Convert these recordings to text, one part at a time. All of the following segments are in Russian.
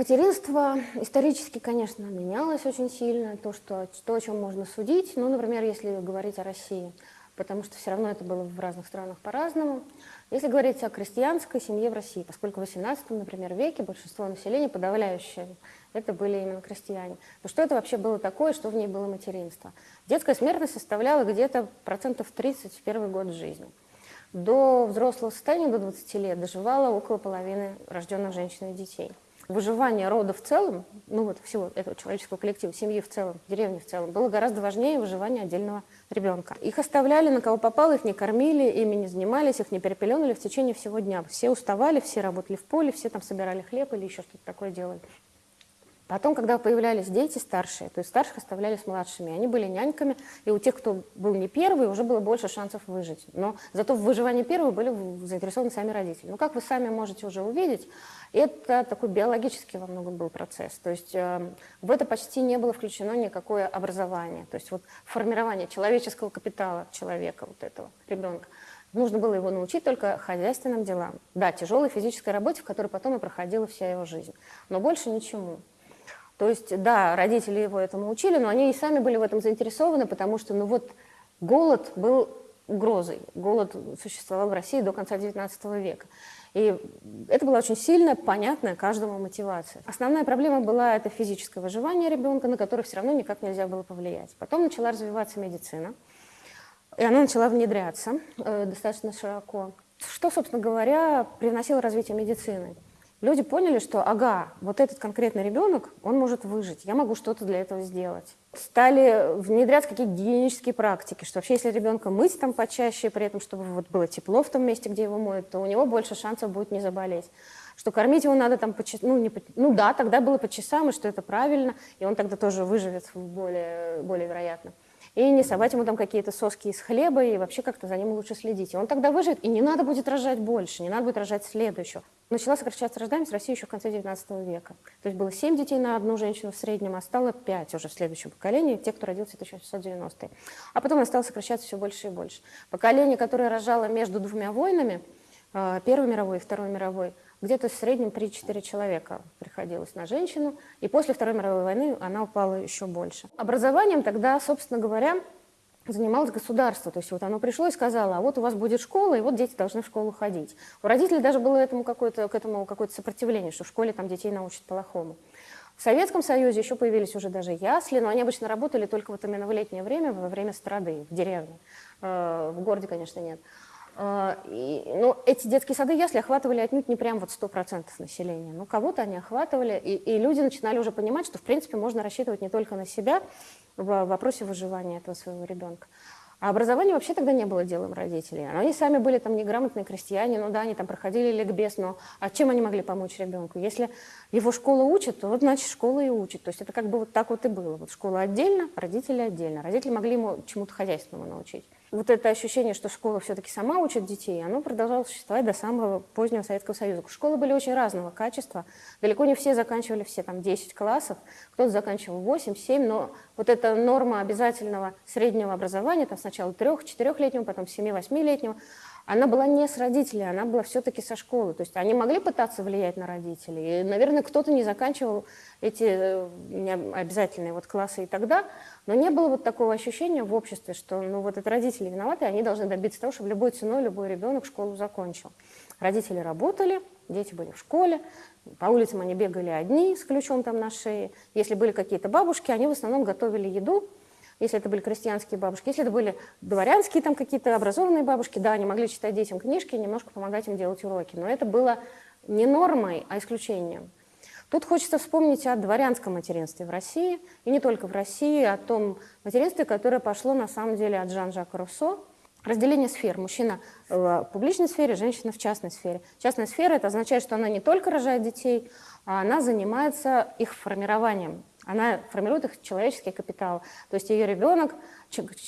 Материнство исторически, конечно, менялось очень сильно, то, что, то, о чем можно судить, ну, например, если говорить о России, потому что все равно это было в разных странах по-разному. Если говорить о крестьянской семье в России, поскольку в XVIII, например, веке большинство населения, подавляющее, это были именно крестьяне, то что это вообще было такое, что в ней было материнство? Детская смертность составляла где-то процентов 30 в первый год жизни. До взрослого состояния, до 20 лет, доживало около половины рожденных женщин и детей выживание рода в целом, ну вот всего этого человеческого коллектива, семьи в целом, деревни в целом, было гораздо важнее выживания отдельного ребенка. Их оставляли на кого попало, их не кормили, ими не занимались, их не перепеленали в течение всего дня. Все уставали, все работали в поле, все там собирали хлеб или еще что-то такое делали. Потом, когда появлялись дети старшие, то есть старших оставляли с младшими, они были няньками, и у тех, кто был не первый, уже было больше шансов выжить. Но зато в выживании первого были заинтересованы сами родители. Ну, как вы сами можете уже увидеть, это такой биологический во многом был процесс. То есть э, в это почти не было включено никакое образование. То есть вот формирование человеческого капитала человека, вот этого ребенка. Нужно было его научить только хозяйственным делам. Да, тяжелой физической работе, в которой потом и проходила вся его жизнь. Но больше ничему. То есть, да, родители его этому учили, но они и сами были в этом заинтересованы, потому что, ну вот, голод был угрозой. Голод существовал в России до конца XIX века. И это была очень сильная, понятная каждому мотивация. Основная проблема была это физическое выживание ребенка, на которое все равно никак нельзя было повлиять. Потом начала развиваться медицина, и она начала внедряться э, достаточно широко. Что, собственно говоря, привносило развитие медицины? Люди поняли, что ага, вот этот конкретный ребенок, он может выжить, я могу что-то для этого сделать. Стали внедрять какие-то гигиенические практики, что вообще если ребенка мыть там почаще, при этом чтобы вот было тепло в том месте, где его моют, то у него больше шансов будет не заболеть. Что кормить его надо там по часам, ну, по, ну да, тогда было по часам, и что это правильно, и он тогда тоже выживет более, более вероятно и не совать ему там какие-то соски из хлеба, и вообще как-то за ним лучше следить. И он тогда выживет, и не надо будет рожать больше, не надо будет рожать следующего. Начала сокращаться рождаемость России еще в конце XIX века. То есть было 7 детей на одну женщину в среднем, а стало 5 уже в следующем поколении, те, кто родился в 1690-е. А потом она стала сокращаться все больше и больше. Поколение, которое рожало между двумя войнами, э, Первой мировой и Второй мировой, где-то в среднем 3-4 человека приходилось на женщину, и после Второй мировой войны она упала еще больше. Образованием тогда, собственно говоря, занималось государство. То есть вот оно пришло и сказало, а вот у вас будет школа, и вот дети должны в школу ходить. У родителей даже было этому какое-то, к этому какое-то сопротивление, что в школе там детей научат плохому. В Советском Союзе еще появились уже даже ясли, но они обычно работали только вот именно в летнее время, во время страды, в деревне. Э, в городе, конечно, нет. А, и, ну, эти детские сады ясли охватывали отнюдь не прям вот 100% населения. Ну, кого-то они охватывали, и, и люди начинали уже понимать, что, в принципе, можно рассчитывать не только на себя в вопросе выживания этого своего ребенка. А образование вообще тогда не было делом родителей. Они сами были там неграмотные крестьяне, ну да, они там проходили ликбез, но а чем они могли помочь ребенку? Если его школа учит, то вот значит школа и учит. То есть это как бы вот так вот и было. Вот школа отдельно, родители отдельно. Родители могли ему чему-то хозяйственному научить вот это ощущение, что школа все-таки сама учит детей, оно продолжало существовать до самого позднего Советского Союза. Школы были очень разного качества. Далеко не все заканчивали все там 10 классов, кто-то заканчивал 8, 7, но вот эта норма обязательного среднего образования, там сначала 3-4-летнего, потом 7-8-летнего, она была не с родителей, она была все-таки со школы. То есть они могли пытаться влиять на родителей. И, наверное, кто-то не заканчивал эти э, обязательные вот классы и тогда, но не было вот такого ощущения в обществе, что ну, вот это родители виноваты, они должны добиться того, чтобы любой ценой любой ребенок школу закончил. Родители работали, дети были в школе, по улицам они бегали одни с ключом там на шее. Если были какие-то бабушки, они в основном готовили еду, если это были крестьянские бабушки, если это были дворянские там какие-то образованные бабушки, да, они могли читать детям книжки немножко помогать им делать уроки. Но это было не нормой, а исключением. Тут хочется вспомнить о дворянском материнстве в России, и не только в России, о том материнстве, которое пошло на самом деле от Жан-Жака Руссо. Разделение сфер. Мужчина в публичной сфере, женщина в частной сфере. Частная сфера – это означает, что она не только рожает детей, а она занимается их формированием, Она формирует их человеческий капитал. То есть ее ребенок,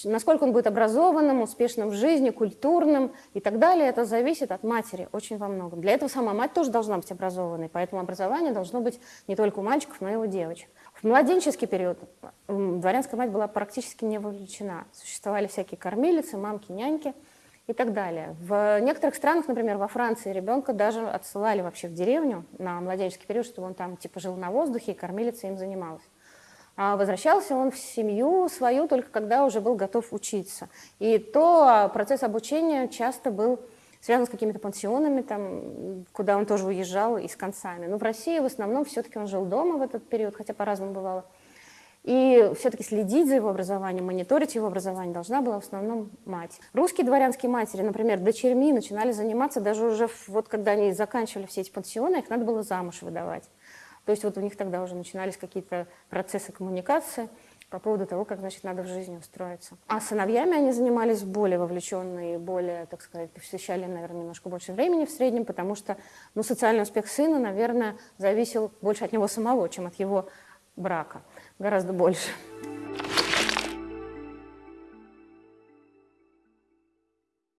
насколько он будет образованным, успешным в жизни, культурным и так далее, это зависит от матери очень во многом. Для этого сама мать тоже должна быть образованной, поэтому образование должно быть не только у мальчиков, но и у девочек. В младенческий период дворянская мать была практически не вовлечена. Существовали всякие кормилицы, мамки, няньки – и так далее. В некоторых странах, например, во Франции, ребенка даже отсылали вообще в деревню на младенческий период, чтобы он там типа жил на воздухе, и кормилица им занималась. А возвращался он в семью свою только когда уже был готов учиться. И то процесс обучения часто был связан с какими-то пансионами, там, куда он тоже уезжал и с концами. Но в России в основном все-таки он жил дома в этот период, хотя по-разному бывало. И все-таки следить за его образованием, мониторить его образование должна была в основном мать. Русские дворянские матери, например, дочерьми начинали заниматься даже уже, вот когда они заканчивали все эти пансионы, их надо было замуж выдавать. То есть вот у них тогда уже начинались какие-то процессы коммуникации по поводу того, как, значит, надо в жизни устроиться. А сыновьями они занимались более вовлеченно и более, так сказать, посвящали, наверное, немножко больше времени в среднем, потому что, ну, социальный успех сына, наверное, зависел больше от него самого, чем от его брака гораздо больше.